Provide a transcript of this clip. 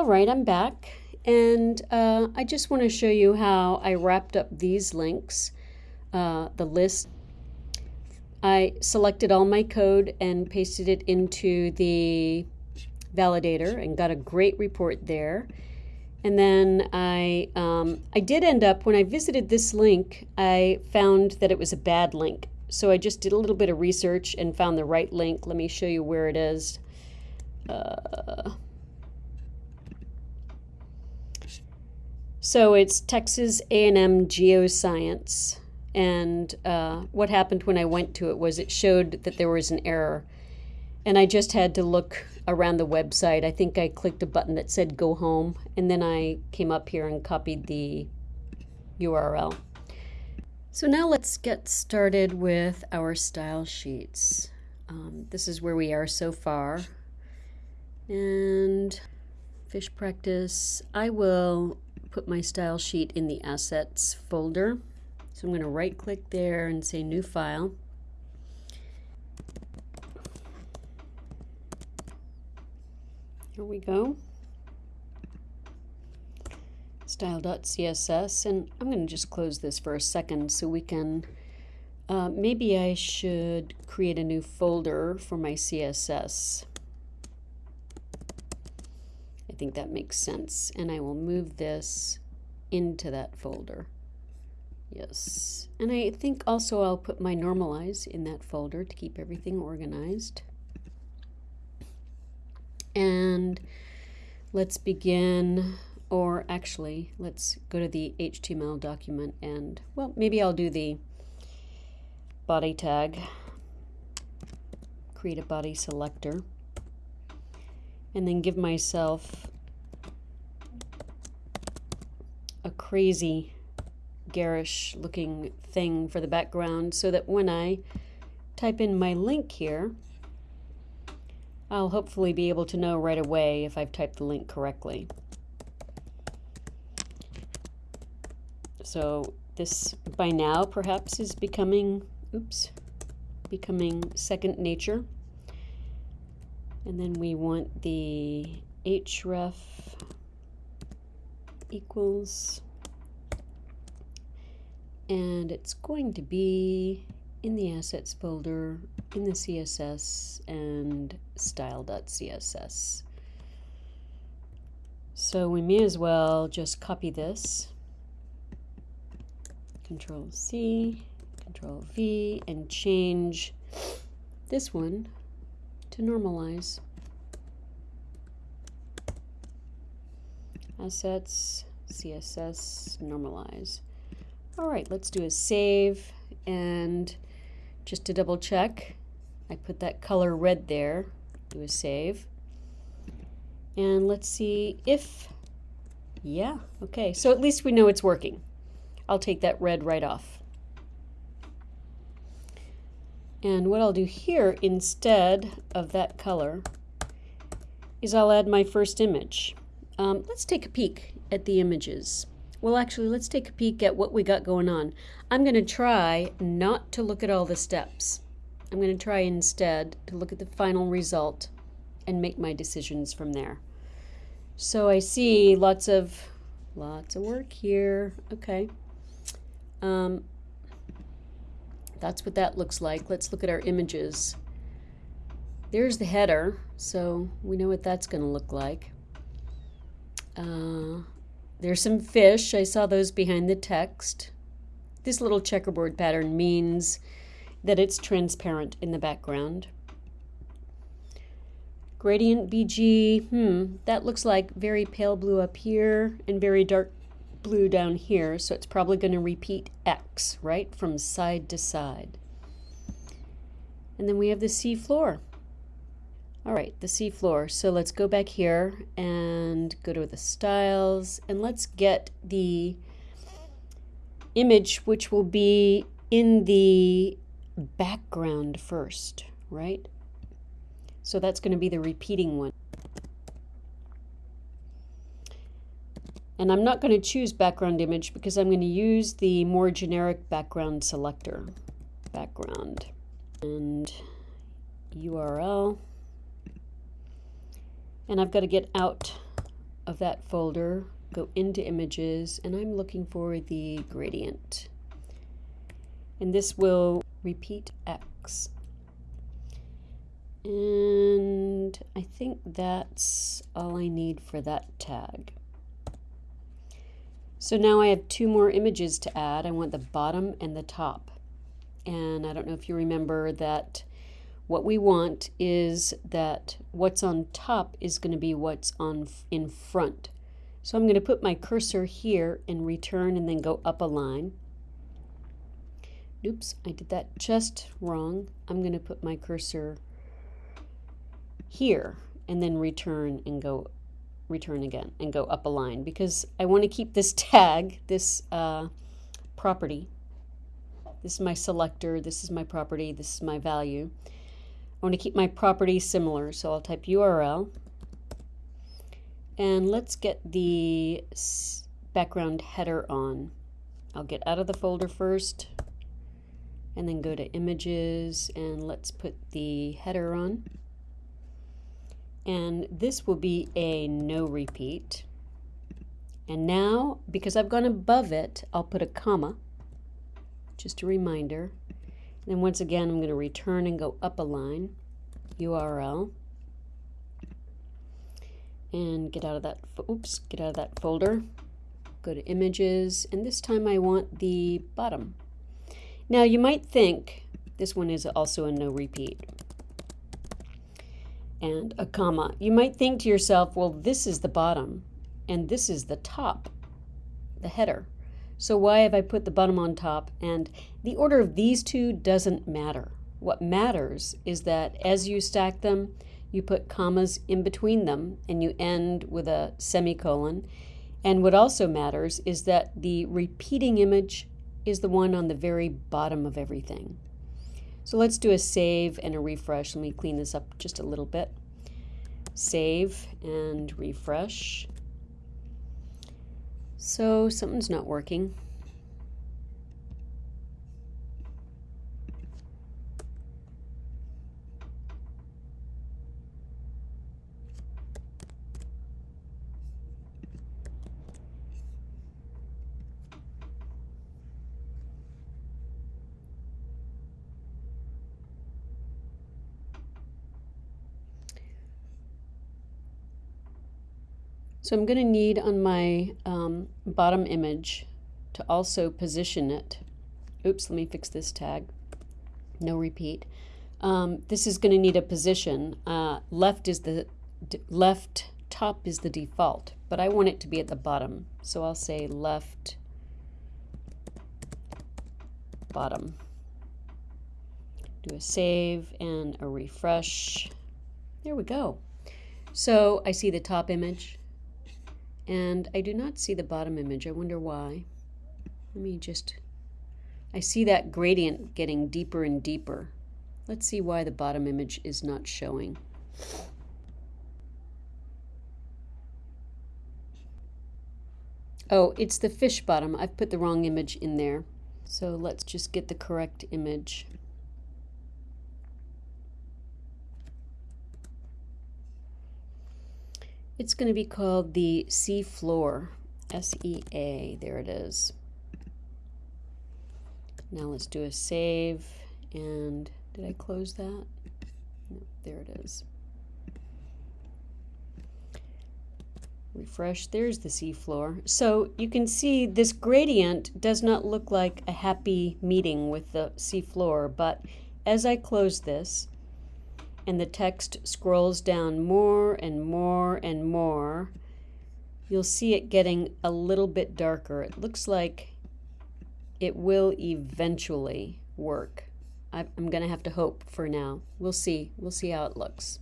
All right, I'm back. And uh, I just want to show you how I wrapped up these links, uh, the list. I selected all my code and pasted it into the validator and got a great report there. And then I, um, I did end up, when I visited this link, I found that it was a bad link. So I just did a little bit of research and found the right link. Let me show you where it is. Uh, so it's Texas A&M Geoscience. And uh, what happened when I went to it was it showed that there was an error. And I just had to look around the website. I think I clicked a button that said go home, and then I came up here and copied the URL. So now let's get started with our style sheets. Um, this is where we are so far. And fish practice, I will put my style sheet in the assets folder. So I'm going to right click there and say new file. Here we go. Style.css, and I'm going to just close this for a second so we can, uh, maybe I should create a new folder for my CSS. Think that makes sense, and I will move this into that folder. Yes, and I think also I'll put my normalize in that folder to keep everything organized. And let's begin, or actually, let's go to the HTML document and, well, maybe I'll do the body tag, create a body selector, and then give myself a crazy garish looking thing for the background so that when I type in my link here, I'll hopefully be able to know right away if I've typed the link correctly. So this by now perhaps is becoming, oops, becoming second nature. And then we want the href equals, and it's going to be in the assets folder in the CSS and style.css. So we may as well just copy this, Control C, Control V, and change this one to normalize. Assets, CSS, normalize. All right, let's do a save and just to double check, I put that color red there, do a save. And let's see if, yeah, okay, so at least we know it's working. I'll take that red right off. And what I'll do here instead of that color is I'll add my first image. Um, let's take a peek at the images. Well, actually, let's take a peek at what we got going on. I'm going to try not to look at all the steps. I'm going to try instead to look at the final result and make my decisions from there. So I see lots of lots of work here. Okay. Um, that's what that looks like. Let's look at our images. There's the header, so we know what that's going to look like. Uh, there's some fish. I saw those behind the text. This little checkerboard pattern means that it's transparent in the background. Gradient BG, hmm, that looks like very pale blue up here and very dark blue down here, so it's probably going to repeat X, right, from side to side. And then we have the sea floor. All right, the sea floor. So let's go back here and go to the styles and let's get the image which will be in the background first, right? So that's going to be the repeating one. And I'm not going to choose background image because I'm going to use the more generic background selector. Background and URL and I've got to get out of that folder, go into images, and I'm looking for the gradient. And this will repeat X. And I think that's all I need for that tag. So now I have two more images to add. I want the bottom and the top. And I don't know if you remember that what we want is that what's on top is going to be what's on in front. So I'm going to put my cursor here and return and then go up a line. Oops, I did that just wrong. I'm going to put my cursor here and then return and go return again and go up a line because I want to keep this tag, this uh, property. This is my selector, this is my property, this is my value. I want to keep my property similar, so I'll type URL. And let's get the background header on. I'll get out of the folder first and then go to images and let's put the header on and this will be a no repeat. And now, because I've gone above it, I'll put a comma, just a reminder. Then once again, I'm going to return and go up a line, URL, and get out of that, oops, get out of that folder, go to images, and this time I want the bottom. Now you might think this one is also a no repeat and a comma. You might think to yourself, well, this is the bottom and this is the top, the header. So why have I put the bottom on top? And the order of these two doesn't matter. What matters is that as you stack them, you put commas in between them and you end with a semicolon. And what also matters is that the repeating image is the one on the very bottom of everything. So let's do a save and a refresh. Let me clean this up just a little bit. Save and refresh. So something's not working. So I'm going to need on my um, bottom image to also position it. Oops, let me fix this tag. No repeat. Um, this is going to need a position. Uh, left is the left top is the default, but I want it to be at the bottom. So I'll say left bottom. Do a save and a refresh. There we go. So I see the top image. And I do not see the bottom image. I wonder why. Let me just, I see that gradient getting deeper and deeper. Let's see why the bottom image is not showing. Oh, it's the fish bottom. I've put the wrong image in there. So let's just get the correct image. It's going to be called the Sea Floor, S-E-A, there it is. Now let's do a save, and did I close that? No, there it is. Refresh, there's the seafloor. So you can see this gradient does not look like a happy meeting with the seafloor, but as I close this, and the text scrolls down more and more and more, you'll see it getting a little bit darker. It looks like it will eventually work. I'm going to have to hope for now. We'll see. We'll see how it looks.